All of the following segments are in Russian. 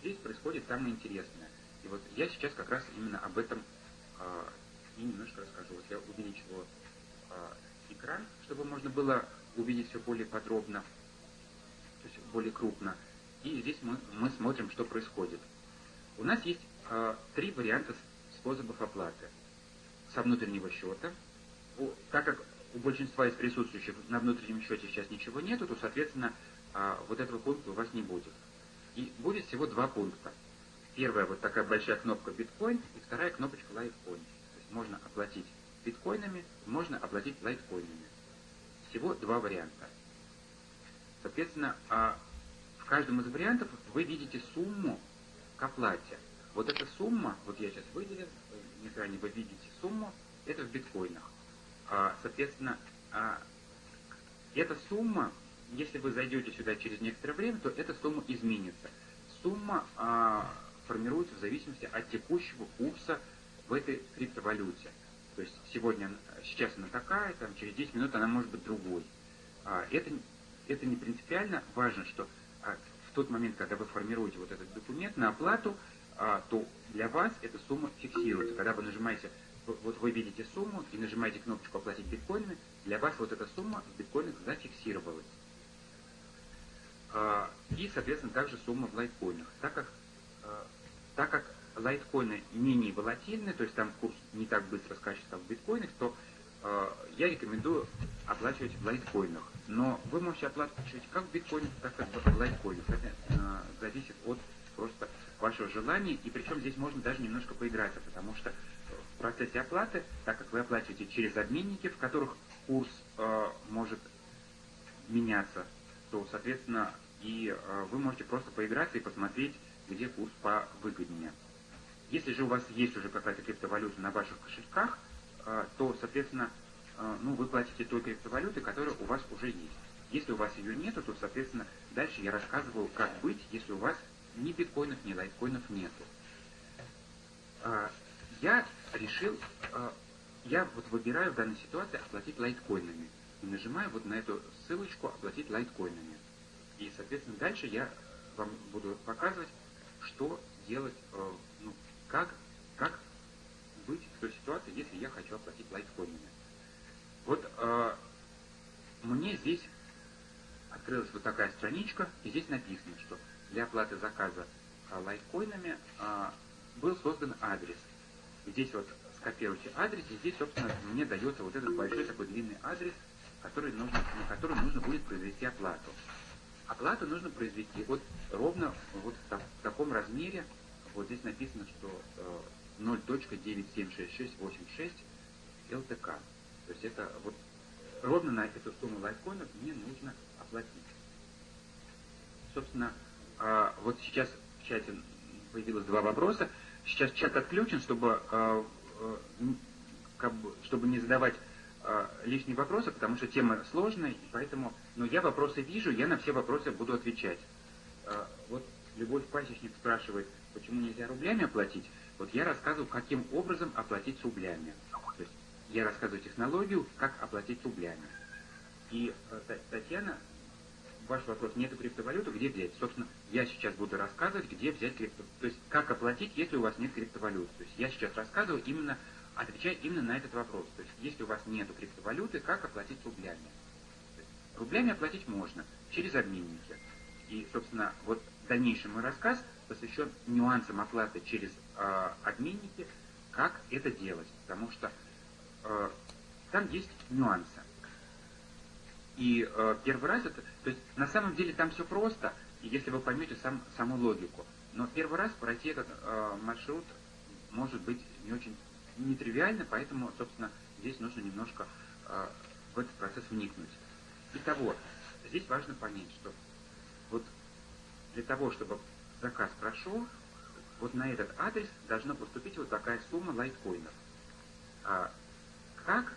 здесь происходит самое интересное. И вот я сейчас как раз именно об этом э, и немножко расскажу. Вот я увеличиваю э, экран, чтобы можно было увидеть все более подробно, то есть более крупно. И здесь мы, мы смотрим, что происходит. У нас есть э, три варианта способов оплаты. Со внутреннего счета. У, так как у большинства из присутствующих на внутреннем счете сейчас ничего нету, то, соответственно, э, вот этого пункта у вас не будет. И будет всего два пункта. Первая вот такая большая кнопка биткоин и вторая кнопочка лайткоин. Можно оплатить биткоинами, можно оплатить лайткоинами. Всего два варианта. Соответственно, а в каждом из вариантов вы видите сумму к оплате. Вот эта сумма, вот я сейчас выделил, на экране вы видите сумму, это в биткоинах. А, соответственно, а, эта сумма, если вы зайдете сюда через некоторое время, то эта сумма изменится. Сумма а, формируется в зависимости от текущего курса в этой криптовалюте. То есть сегодня, сейчас она такая, там, через 10 минут она может быть другой. А, это, это не принципиально важно, что а, в тот момент, когда вы формируете вот этот документ на оплату, а, то для вас эта сумма фиксируется. Когда вы нажимаете, вот вы видите сумму и нажимаете кнопочку «Оплатить биткоинами», для вас вот эта сумма в биткоинах зафиксировалась. А, и, соответственно, также сумма в лайткоинах. Так как, а, так как лайткоины менее волатильны, то есть там курс не так быстро скачет, как в биткоинах, то э, я рекомендую оплачивать в лайткоинах. Но вы можете оплачивать как в биткоинах, так и в лайткоинах. Это зависит от просто вашего желания. И причем здесь можно даже немножко поиграться, потому что в процессе оплаты, так как вы оплачиваете через обменники, в которых курс э, может меняться, то, соответственно, и э, вы можете просто поиграться и посмотреть, где курс повыгоднее. Если же у вас есть уже какая-то криптовалюта на ваших кошельках, э, то, соответственно, э, ну, вы платите той криптовалюты, которая у вас уже есть. Если у вас ее нет, то, соответственно, дальше я рассказываю, как быть, если у вас ни биткоинов, ни лайткоинов нету. Я решил, я вот выбираю в данной ситуации оплатить лайткоинами. Нажимаю вот на эту ссылочку «Оплатить лайткоинами». И, соответственно, дальше я вам буду показывать, что делать, ну, как, как быть в той ситуации, если я хочу оплатить лайткоинами? Вот э, мне здесь открылась вот такая страничка, и здесь написано, что для оплаты заказа э, лайткоинами э, был создан адрес. Здесь вот скопируйте адрес, и здесь, собственно, мне дается вот этот большой такой длинный адрес, который нужно, на который нужно будет произвести оплату. Оплату нужно произвести вот ровно вот в, таком размере, вот здесь написано, что 0.976686 э, ЛТК. То есть это вот ровно на эту сумму лайткоинов мне нужно оплатить. Собственно, а, вот сейчас в чате появилось два вопроса. Сейчас чат отключен, чтобы, а, э, чтобы не задавать а, лишние вопросы, потому что тема сложная, и поэтому, но я вопросы вижу, я на все вопросы буду отвечать. Вот Любовь Пасечник спрашивает, почему нельзя рублями оплатить? Вот я рассказываю, каким образом оплатить рублями. То есть я рассказываю технологию, как оплатить рублями. И э, Татьяна, ваш вопрос, нету криптовалюты, где взять? Собственно, я сейчас буду рассказывать, где взять криптовалюту. То есть, как оплатить, если у вас нет криптовалюты. То есть, я сейчас рассказываю именно, отвечая именно на этот вопрос. То есть, если у вас нет криптовалюты, как оплатить рублями? Рублями оплатить можно через обменники. И, собственно, вот дальнейший мой рассказ посвящен нюансам оплаты через э, обменники, как это делать, потому что э, там есть нюансы. И э, первый раз это, то есть на самом деле там все просто, если вы поймете сам, саму логику. Но первый раз пройти этот э, маршрут может быть не очень нетривиально, поэтому, собственно, здесь нужно немножко э, в этот процесс вникнуть. Итого, здесь важно понять, что вот для того, чтобы заказ прошел, вот на этот адрес должна поступить вот такая сумма лайткоинов. А как,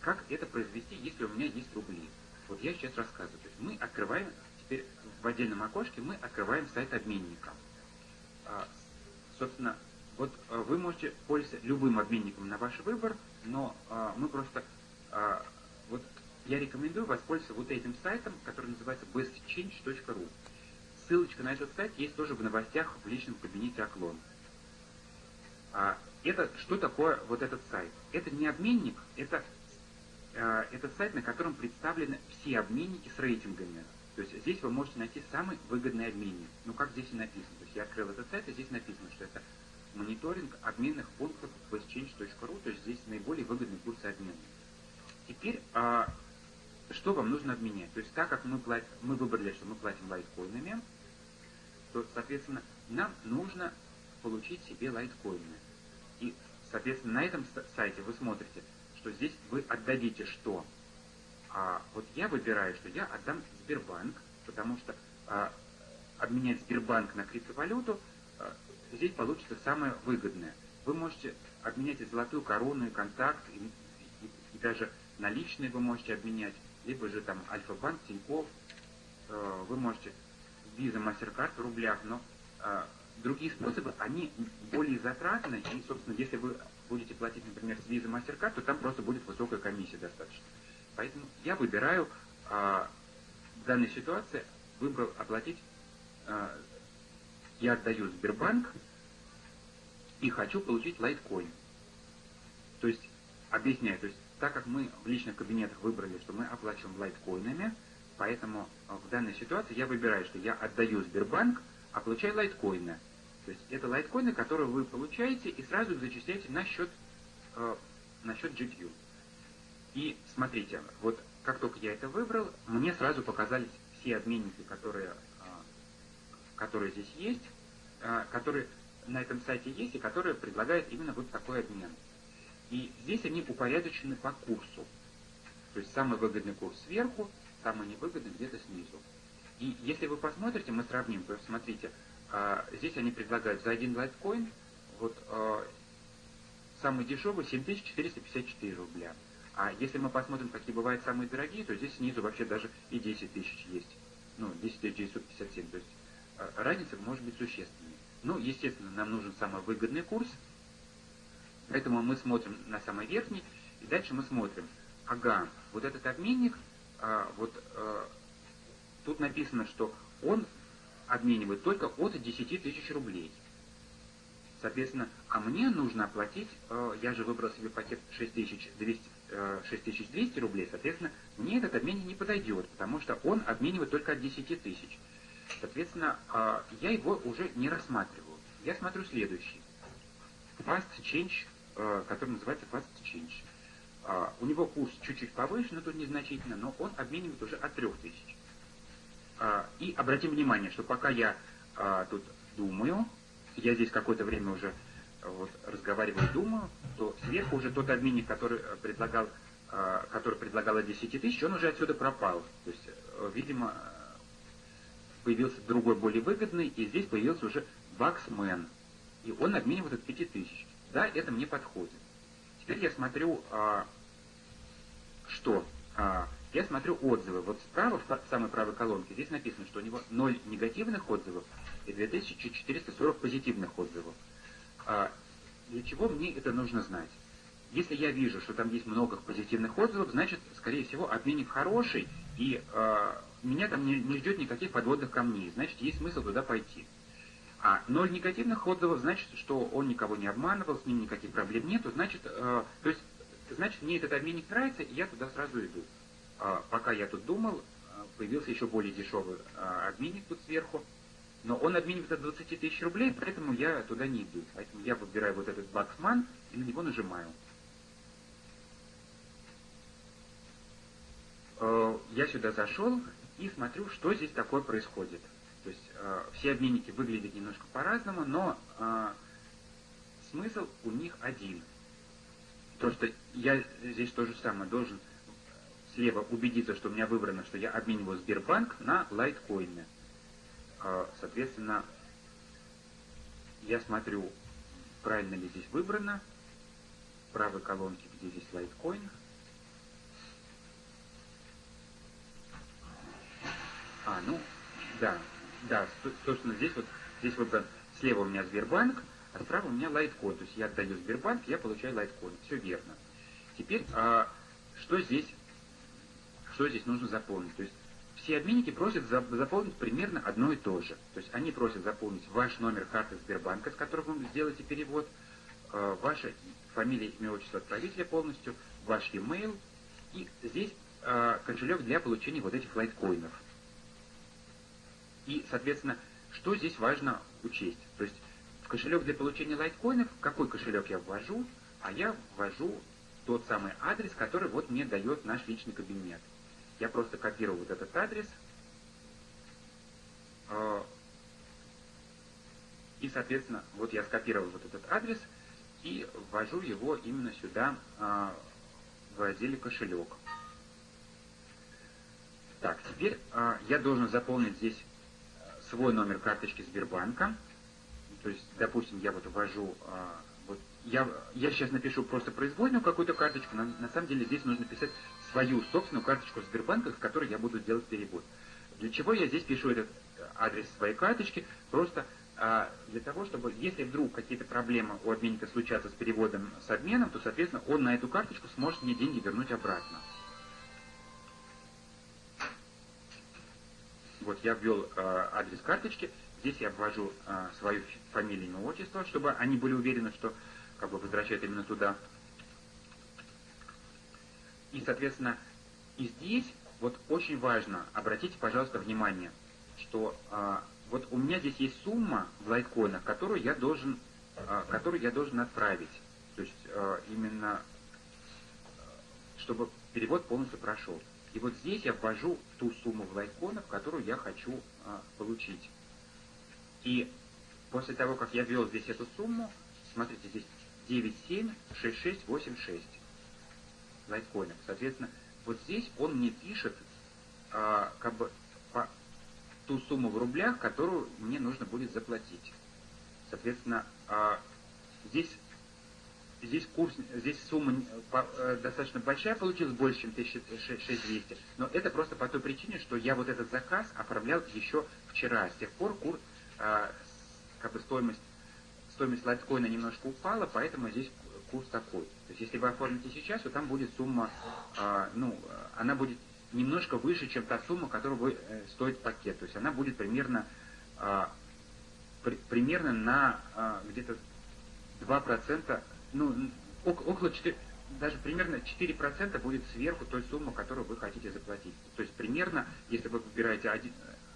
как это произвести, если у меня есть рубли? Вот я сейчас рассказываю. То есть мы открываем, теперь в отдельном окошке мы открываем сайт обменника. А, собственно, вот а, вы можете пользоваться любым обменником на ваш выбор, но а, мы просто, а, вот я рекомендую воспользоваться вот этим сайтом, который называется bestchange.ru ссылочка на этот сайт есть тоже в новостях в личном кабинете Оклон. А, это что такое вот этот сайт? Это не обменник, это, это сайт, на котором представлены все обменники с рейтингами. То есть здесь вы можете найти самый выгодный обменник. Ну, как здесь и написано. То есть я открыл этот сайт, и здесь написано, что это мониторинг обменных пунктов westchange.ru, то есть здесь наиболее выгодные курсы обмена. Теперь, а, что вам нужно обменять? То есть так как мы, плат, мы выбрали, что мы платим лайткоинами, то, соответственно, нам нужно получить себе лайткоины. И, соответственно, на этом сайте вы смотрите, что здесь вы отдадите что? А вот я выбираю, что я отдам Сбербанк, потому что а, обменять Сбербанк на криптовалюту а, здесь получится самое выгодное. Вы можете обменять и золотую корону, и контакт, и, и, и даже наличные вы можете обменять, либо же там Альфа-банк, Тинькофф, э, вы можете Visa, MasterCard в рублях, но э, другие способы, они более затратны, и, собственно, если вы будете платить, например, с Visa, MasterCard, то там просто будет высокая комиссия достаточно. Поэтому я выбираю а, в данной ситуации, выбрал оплатить, а, я отдаю Сбербанк и хочу получить лайткоин. То есть, объясняю, то есть, так как мы в личных кабинетах выбрали, что мы оплачиваем лайткоинами, поэтому в данной ситуации я выбираю, что я отдаю Сбербанк, а получаю лайткоины. То есть это лайткоины, которые вы получаете и сразу их зачисляете на счет, э, на счет GPU. И смотрите, вот как только я это выбрал, мне сразу показались все обменники, которые, которые здесь есть, а, которые на этом сайте есть и которые предлагают именно вот такой обмен. И здесь они упорядочены по курсу. То есть самый выгодный курс сверху, самый невыгодный где-то снизу. И если вы посмотрите, мы сравним, то смотрите, а, здесь они предлагают за один лайткоин, вот самый дешевый 7454 рубля. А если мы посмотрим, какие бывают самые дорогие, то здесь снизу вообще даже и 10 тысяч есть. Ну, 10 957. То есть разница может быть существенной. Ну, естественно, нам нужен самый выгодный курс, поэтому мы смотрим на самый верхний, и дальше мы смотрим, ага, вот этот обменник, а, вот а, тут написано, что он обменивает только от 10 тысяч рублей. Соответственно, а мне нужно оплатить, э, я же выбрал себе пакет 6200, 6200 э, рублей, соответственно, мне этот обменник не подойдет, потому что он обменивает только от 10 тысяч. Соответственно, э, я его уже не рассматриваю. Я смотрю следующий. Fast Change, который называется Fast Change. У него курс чуть-чуть повыше, но тут незначительно, но он обменивает уже от 3000. И обратим внимание, что пока я тут думаю, я здесь какое-то время уже вот, разговариваю, думаю, то сверху уже тот обменник, который предлагал, который предлагал 10 тысяч, он уже отсюда пропал. То есть, видимо, появился другой более выгодный, и здесь появился уже Баксмен. И он обменивает от 5 тысяч. Да, это мне подходит. Теперь я смотрю, что? я смотрю отзывы. Вот справа, в самой правой колонке, здесь написано, что у него 0 негативных отзывов, и 2440 позитивных отзывов. А для чего мне это нужно знать? Если я вижу, что там есть много позитивных отзывов, значит, скорее всего, обменник хороший, и э, меня там не, не ждет никаких подводных камней, значит, есть смысл туда пойти. А ноль негативных отзывов значит, что он никого не обманывал, с ним никаких проблем нету, значит, э, то есть, значит, мне этот обменник нравится, и я туда сразу иду. А, пока я тут думал, появился еще более дешевый а, обменник тут сверху, но он обменивает от 20 тысяч рублей, поэтому я туда не иду. Поэтому я выбираю вот этот баксман и на него нажимаю. Э, я сюда зашел и смотрю, что здесь такое происходит. То есть э, все обменники выглядят немножко по-разному, но э, смысл у них один. То, что я здесь то же самое должен слева убедиться, что у меня выбрано, что я обмениваю Сбербанк на лайткоины. А, соответственно, я смотрю, правильно ли здесь выбрано. В правой колонке, где здесь Litecoin. А, ну, да, да, собственно, здесь вот, здесь выбран, слева у меня Сбербанк, а справа у меня Litecoin. То есть я отдаю Сбербанк, я получаю Litecoin. Все верно. Теперь, а, что здесь, что здесь нужно запомнить? То есть все обменники просят заполнить примерно одно и то же. То есть они просят заполнить ваш номер карты Сбербанка, с которого вы сделаете перевод, э, ваша фамилия, имя, отчество отправителя полностью, ваш e-mail, и здесь э, кошелек для получения вот этих лайткоинов. И, соответственно, что здесь важно учесть? То есть в кошелек для получения лайткоинов, какой кошелек я ввожу? А я ввожу тот самый адрес, который вот мне дает наш личный кабинет. Я просто копирую вот этот адрес. Э, и, соответственно, вот я скопировал вот этот адрес и ввожу его именно сюда, э, в разделе «Кошелек». Так, теперь э, я должен заполнить здесь свой номер карточки Сбербанка. То есть, допустим, я вот ввожу, вот я, я сейчас напишу просто произвольную какую-то карточку, но на самом деле здесь нужно писать свою собственную карточку Сбербанка, с которой я буду делать перевод. Для чего я здесь пишу этот адрес своей карточки? Просто а, для того, чтобы, если вдруг какие-то проблемы у обменника случатся с переводом, с обменом, то, соответственно, он на эту карточку сможет мне деньги вернуть обратно. Вот я ввел э, адрес карточки, здесь я ввожу э, свою фамилию, имя, отчество, чтобы они были уверены, что как бы возвращают именно туда. И, соответственно, и здесь вот очень важно, обратите, пожалуйста, внимание, что а, вот у меня здесь есть сумма в лайткоинах, которую я должен, а, которую я должен отправить. То есть а, именно, чтобы перевод полностью прошел. И вот здесь я ввожу ту сумму в лайткоинах, которую я хочу а, получить. И после того, как я ввел здесь эту сумму, смотрите, здесь 976686 лайткоинов. Соответственно, вот здесь он мне пишет а, как бы по, ту сумму в рублях, которую мне нужно будет заплатить. Соответственно, а, здесь здесь курс, здесь сумма по, э, достаточно большая получилась, больше, чем 6200, но это просто по той причине, что я вот этот заказ оформлял еще вчера. С тех пор курс, э, как бы стоимость, стоимость лайткоина немножко упала, поэтому здесь курс такой. То есть если вы оформите сейчас, то там будет сумма, э, ну, она будет немножко выше, чем та сумма, которую вы, э, стоит пакет. То есть она будет примерно, э, при, примерно на э, где-то 2%, ну, около 4, даже примерно 4% будет сверху той суммы, которую вы хотите заплатить. То есть примерно, если вы выбираете один,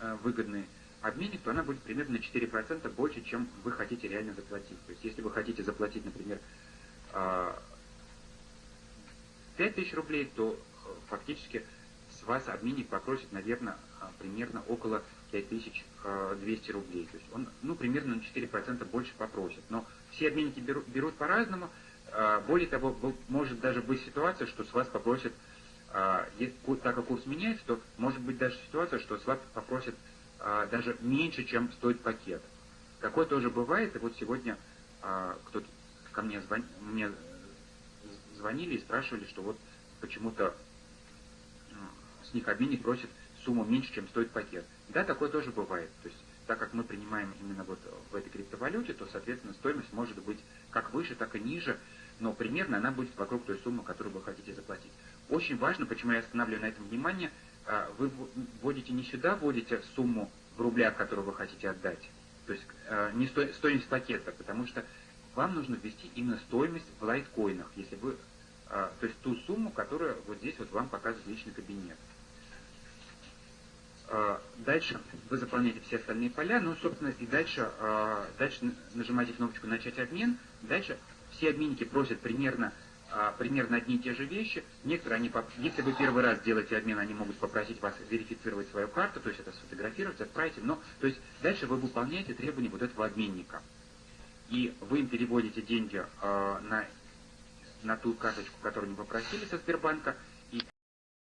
э, выгодный обменник, то она будет примерно на 4% больше, чем вы хотите реально заплатить. То есть если вы хотите заплатить, например, 5000 рублей, то э, фактически с вас обменник попросит, наверное, примерно около 5200 рублей. То есть он, ну, примерно на 4% больше попросит. Но все обменники берут, берут по-разному. А, более того, может даже быть ситуация, что с вас попросят, а, так как курс меняется, то может быть даже ситуация, что с вас попросят даже меньше, чем стоит пакет. Такое тоже бывает. И вот сегодня кто-то ко мне, звон, мне звонили и спрашивали, что вот почему-то с них обменник просит сумму меньше, чем стоит пакет. Да, такое тоже бывает. То есть, так как мы принимаем именно вот в этой криптовалюте, то, соответственно, стоимость может быть как выше, так и ниже, но примерно она будет вокруг той суммы, которую вы хотите заплатить. Очень важно, почему я останавливаю на этом внимание, а, вы вводите не сюда, вводите сумму в рублях, которую вы хотите отдать, то есть а, не стоимость пакета, потому что вам нужно ввести именно стоимость в лайткоинах, если вы, а, то есть ту сумму, которую вот здесь вот вам показывает личный кабинет. А, дальше вы заполняете все остальные поля, ну, собственно, и дальше, а, дальше нажимаете кнопочку «Начать обмен». Дальше все обменники просят примерно, а, примерно одни и те же вещи. Некоторые, они, если вы первый раз делаете обмен, они могут попросить вас верифицировать свою карту, то есть это сфотографировать, отправить. Но, то есть дальше вы выполняете требования вот этого обменника. И вы им переводите деньги на, на ту карточку, которую они попросили со Сбербанка –